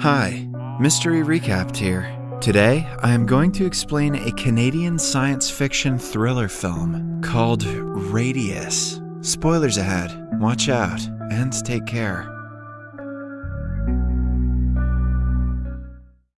Hi, Mystery Recapped here. Today, I am going to explain a Canadian science fiction thriller film called Radius. Spoilers ahead, watch out, and take care.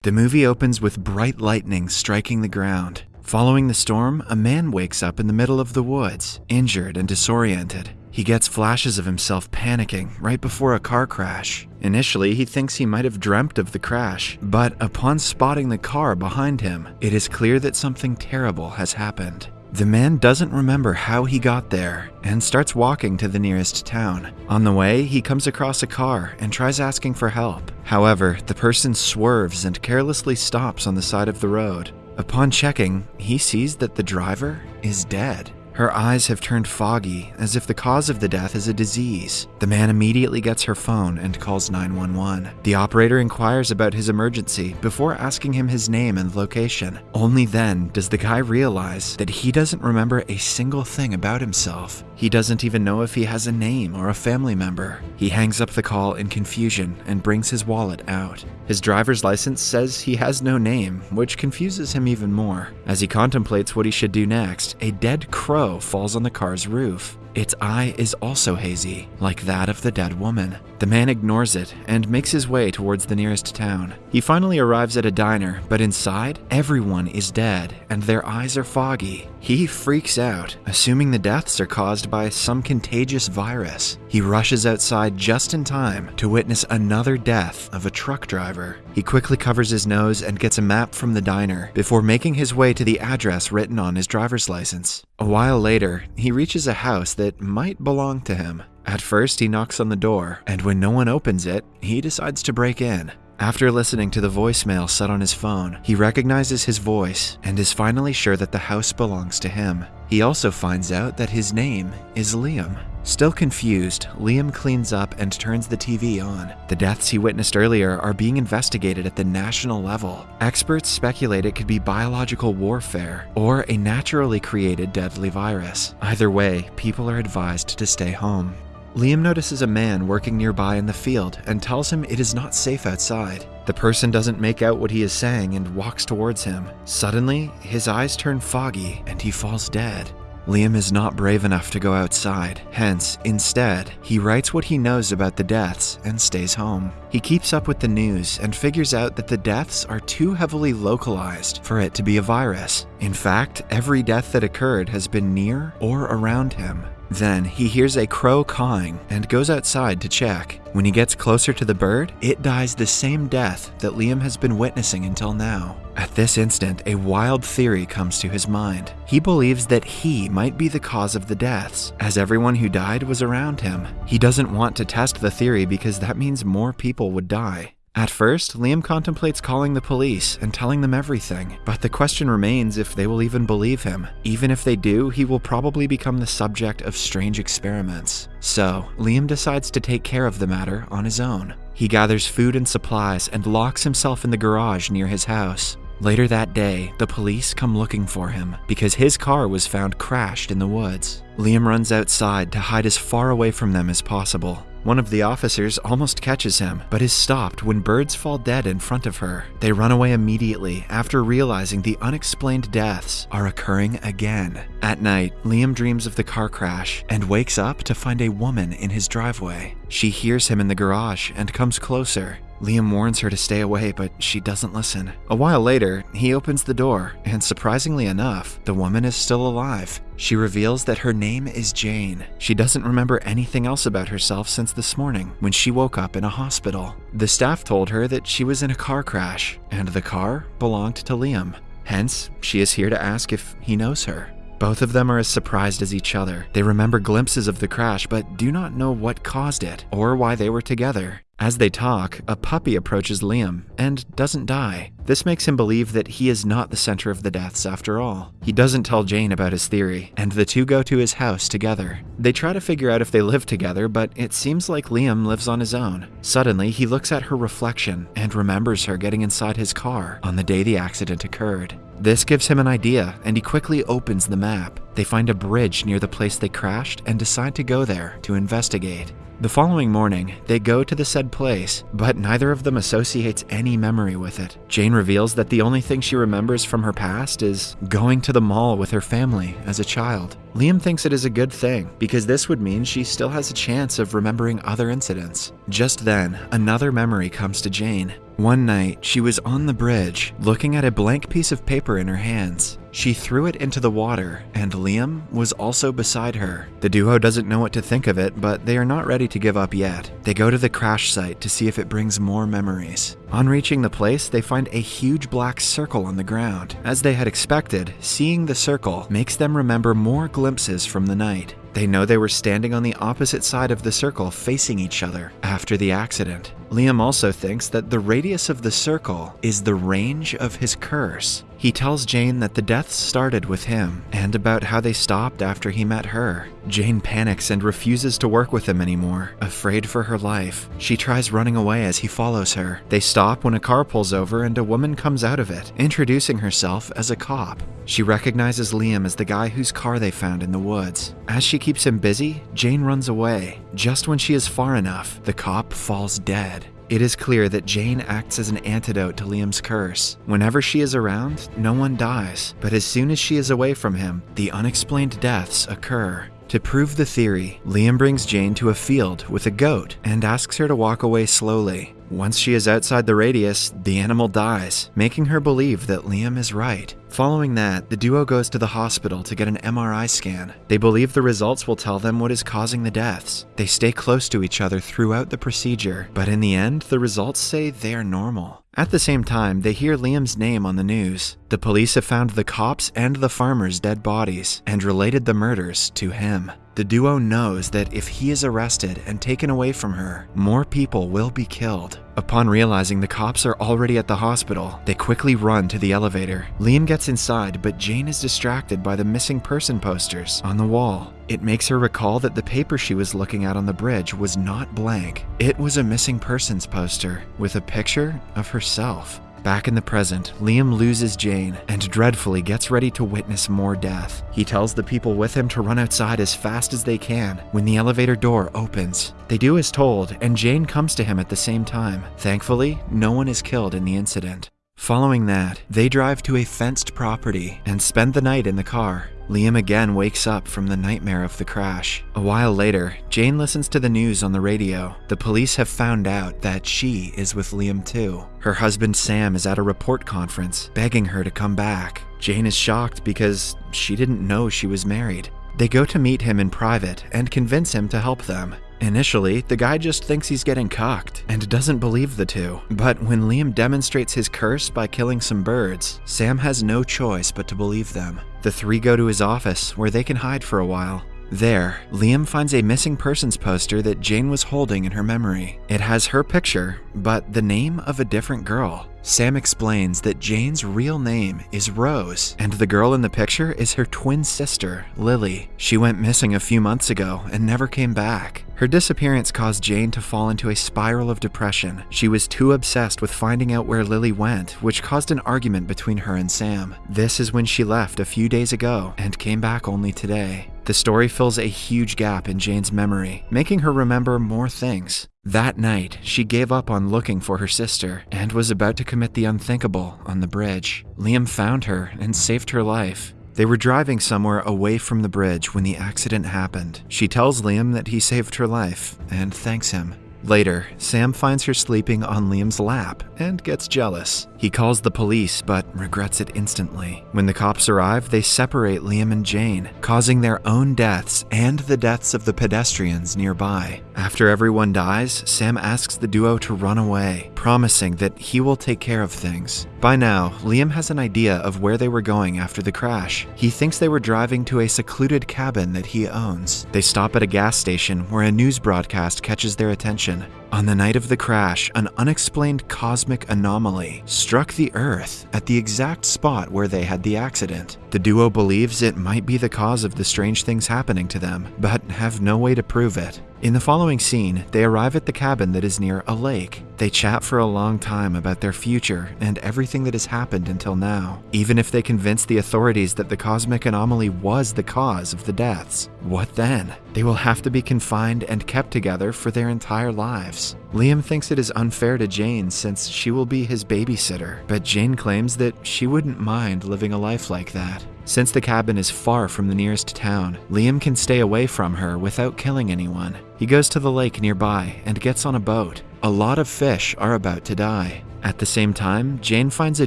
The movie opens with bright lightning striking the ground. Following the storm, a man wakes up in the middle of the woods, injured and disoriented. He gets flashes of himself panicking right before a car crash. Initially, he thinks he might have dreamt of the crash, but upon spotting the car behind him, it is clear that something terrible has happened. The man doesn't remember how he got there and starts walking to the nearest town. On the way, he comes across a car and tries asking for help. However, the person swerves and carelessly stops on the side of the road. Upon checking, he sees that the driver is dead. Her eyes have turned foggy, as if the cause of the death is a disease. The man immediately gets her phone and calls 911. The operator inquires about his emergency before asking him his name and location. Only then does the guy realize that he doesn't remember a single thing about himself. He doesn't even know if he has a name or a family member. He hangs up the call in confusion and brings his wallet out. His driver's license says he has no name, which confuses him even more. As he contemplates what he should do next, a dead crow falls on the car's roof. Its eye is also hazy, like that of the dead woman. The man ignores it and makes his way towards the nearest town. He finally arrives at a diner, but inside, everyone is dead and their eyes are foggy. He freaks out, assuming the deaths are caused by some contagious virus. He rushes outside just in time to witness another death of a truck driver. He quickly covers his nose and gets a map from the diner before making his way to the address written on his driver's license. A while later, he reaches a house that might belong to him. At first, he knocks on the door, and when no one opens it, he decides to break in. After listening to the voicemail set on his phone, he recognizes his voice and is finally sure that the house belongs to him. He also finds out that his name is Liam. Still confused, Liam cleans up and turns the TV on. The deaths he witnessed earlier are being investigated at the national level. Experts speculate it could be biological warfare or a naturally created deadly virus. Either way, people are advised to stay home. Liam notices a man working nearby in the field and tells him it is not safe outside. The person doesn't make out what he is saying and walks towards him. Suddenly, his eyes turn foggy and he falls dead. Liam is not brave enough to go outside, hence, instead, he writes what he knows about the deaths and stays home. He keeps up with the news and figures out that the deaths are too heavily localized for it to be a virus. In fact, every death that occurred has been near or around him. Then he hears a crow cawing and goes outside to check. When he gets closer to the bird, it dies the same death that Liam has been witnessing until now. At this instant, a wild theory comes to his mind. He believes that he might be the cause of the deaths, as everyone who died was around him. He doesn't want to test the theory because that means more people would die. At first, Liam contemplates calling the police and telling them everything, but the question remains if they will even believe him. Even if they do, he will probably become the subject of strange experiments. So, Liam decides to take care of the matter on his own. He gathers food and supplies and locks himself in the garage near his house. Later that day, the police come looking for him because his car was found crashed in the woods. Liam runs outside to hide as far away from them as possible. One of the officers almost catches him, but is stopped when birds fall dead in front of her. They run away immediately after realizing the unexplained deaths are occurring again. At night, Liam dreams of the car crash and wakes up to find a woman in his driveway. She hears him in the garage and comes closer. Liam warns her to stay away, but she doesn't listen. A while later, he opens the door, and surprisingly enough, the woman is still alive. She reveals that her name is Jane. She doesn't remember anything else about herself since this morning when she woke up in a hospital. The staff told her that she was in a car crash, and the car belonged to Liam. Hence, she is here to ask if he knows her. Both of them are as surprised as each other. They remember glimpses of the crash, but do not know what caused it or why they were together. As they talk, a puppy approaches Liam and doesn't die. This makes him believe that he is not the center of the deaths after all. He doesn't tell Jane about his theory, and the two go to his house together. They try to figure out if they live together, but it seems like Liam lives on his own. Suddenly, he looks at her reflection and remembers her getting inside his car on the day the accident occurred. This gives him an idea, and he quickly opens the map. They find a bridge near the place they crashed and decide to go there to investigate. The following morning, they go to the said place, but neither of them associates any memory with it. Jane reveals that the only thing she remembers from her past is going to the mall with her family as a child. Liam thinks it is a good thing because this would mean she still has a chance of remembering other incidents. Just then, another memory comes to Jane. One night, she was on the bridge, looking at a blank piece of paper in her hands. She threw it into the water, and Liam was also beside her. The duo doesn't know what to think of it, but they are not ready to give up yet. They go to the crash site to see if it brings more memories. On reaching the place, they find a huge black circle on the ground. As they had expected, seeing the circle makes them remember more glimpses from the night. They know they were standing on the opposite side of the circle facing each other after the accident. Liam also thinks that the radius of the circle is the range of his curse. He tells Jane that the deaths started with him and about how they stopped after he met her. Jane panics and refuses to work with him anymore, afraid for her life. She tries running away as he follows her. They stop when a car pulls over and a woman comes out of it, introducing herself as a cop. She recognizes Liam as the guy whose car they found in the woods. As she keeps him busy, Jane runs away. Just when she is far enough, the cop falls dead. It is clear that Jane acts as an antidote to Liam's curse. Whenever she is around, no one dies, but as soon as she is away from him, the unexplained deaths occur. To prove the theory, Liam brings Jane to a field with a goat and asks her to walk away slowly. Once she is outside the radius, the animal dies, making her believe that Liam is right. Following that, the duo goes to the hospital to get an MRI scan. They believe the results will tell them what is causing the deaths. They stay close to each other throughout the procedure, but in the end, the results say they are normal. At the same time, they hear Liam's name on the news. The police have found the cops and the farmer's dead bodies and related the murders to him. The duo knows that if he is arrested and taken away from her, more people will be killed. Upon realizing the cops are already at the hospital, they quickly run to the elevator. Liam gets inside, but Jane is distracted by the missing person posters on the wall. It makes her recall that the paper she was looking at on the bridge was not blank. It was a missing persons poster with a picture of herself. Back in the present, Liam loses Jane and dreadfully gets ready to witness more death. He tells the people with him to run outside as fast as they can when the elevator door opens. They do as told, and Jane comes to him at the same time. Thankfully, no one is killed in the incident. Following that, they drive to a fenced property and spend the night in the car. Liam again wakes up from the nightmare of the crash. A while later, Jane listens to the news on the radio. The police have found out that she is with Liam too. Her husband Sam is at a report conference, begging her to come back. Jane is shocked because she didn't know she was married. They go to meet him in private and convince him to help them. Initially, the guy just thinks he's getting cocked and doesn't believe the two. But when Liam demonstrates his curse by killing some birds, Sam has no choice but to believe them. The three go to his office where they can hide for a while. There, Liam finds a missing persons poster that Jane was holding in her memory. It has her picture, but the name of a different girl. Sam explains that Jane's real name is Rose, and the girl in the picture is her twin sister, Lily. She went missing a few months ago and never came back. Her disappearance caused Jane to fall into a spiral of depression. She was too obsessed with finding out where Lily went, which caused an argument between her and Sam. This is when she left a few days ago and came back only today. The story fills a huge gap in Jane's memory, making her remember more things. That night, she gave up on looking for her sister and was about to commit the unthinkable on the bridge. Liam found her and saved her life. They were driving somewhere away from the bridge when the accident happened. She tells Liam that he saved her life and thanks him. Later, Sam finds her sleeping on Liam's lap and gets jealous. He calls the police but regrets it instantly. When the cops arrive, they separate Liam and Jane, causing their own deaths and the deaths of the pedestrians nearby. After everyone dies, Sam asks the duo to run away, promising that he will take care of things. By now, Liam has an idea of where they were going after the crash. He thinks they were driving to a secluded cabin that he owns. They stop at a gas station where a news broadcast catches their attention. On the night of the crash, an unexplained cosmic anomaly struck the Earth at the exact spot where they had the accident. The duo believes it might be the cause of the strange things happening to them, but have no way to prove it. In the following scene, they arrive at the cabin that is near a lake. They chat for a long time about their future and everything that has happened until now, even if they convince the authorities that the cosmic anomaly was the cause of the deaths. What then? They will have to be confined and kept together for their entire lives. Liam thinks it is unfair to Jane since she will be his babysitter, but Jane claims that she wouldn't mind living a life like that. Since the cabin is far from the nearest town, Liam can stay away from her without killing anyone. He goes to the lake nearby and gets on a boat. A lot of fish are about to die. At the same time, Jane finds a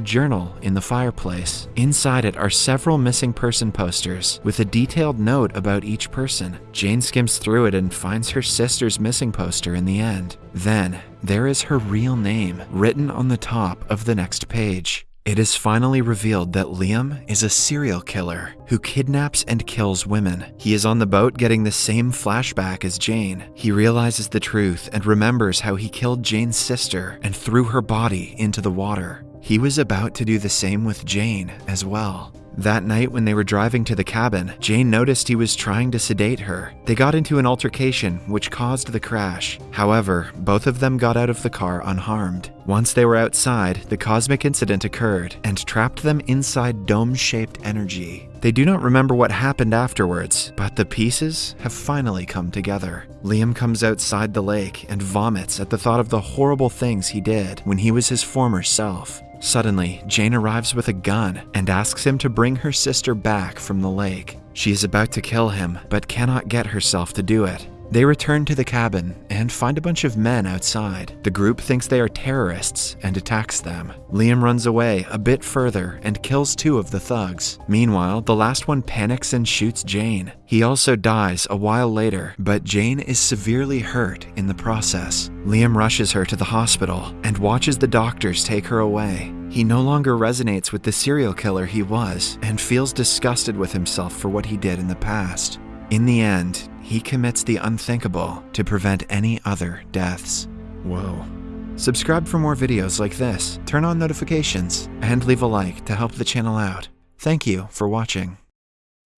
journal in the fireplace. Inside it are several missing person posters with a detailed note about each person. Jane skims through it and finds her sister's missing poster in the end. Then, there is her real name written on the top of the next page. It is finally revealed that Liam is a serial killer who kidnaps and kills women. He is on the boat getting the same flashback as Jane. He realizes the truth and remembers how he killed Jane's sister and threw her body into the water. He was about to do the same with Jane as well. That night, when they were driving to the cabin, Jane noticed he was trying to sedate her. They got into an altercation, which caused the crash. However, both of them got out of the car unharmed. Once they were outside, the cosmic incident occurred and trapped them inside dome shaped energy. They do not remember what happened afterwards, but the pieces have finally come together. Liam comes outside the lake and vomits at the thought of the horrible things he did when he was his former self. Suddenly, Jane arrives with a gun and asks him to bring her sister back from the lake. She is about to kill him, but cannot get herself to do it. They return to the cabin and find a bunch of men outside. The group thinks they are terrorists and attacks them. Liam runs away a bit further and kills two of the thugs. Meanwhile, the last one panics and shoots Jane. He also dies a while later, but Jane is severely hurt in the process. Liam rushes her to the hospital and watches the doctors take her away. He no longer resonates with the serial killer he was and feels disgusted with himself for what he did in the past. In the end, he commits the unthinkable to prevent any other deaths. Whoa. Subscribe for more videos like this, turn on notifications, and leave a like to help the channel out. Thank you for watching.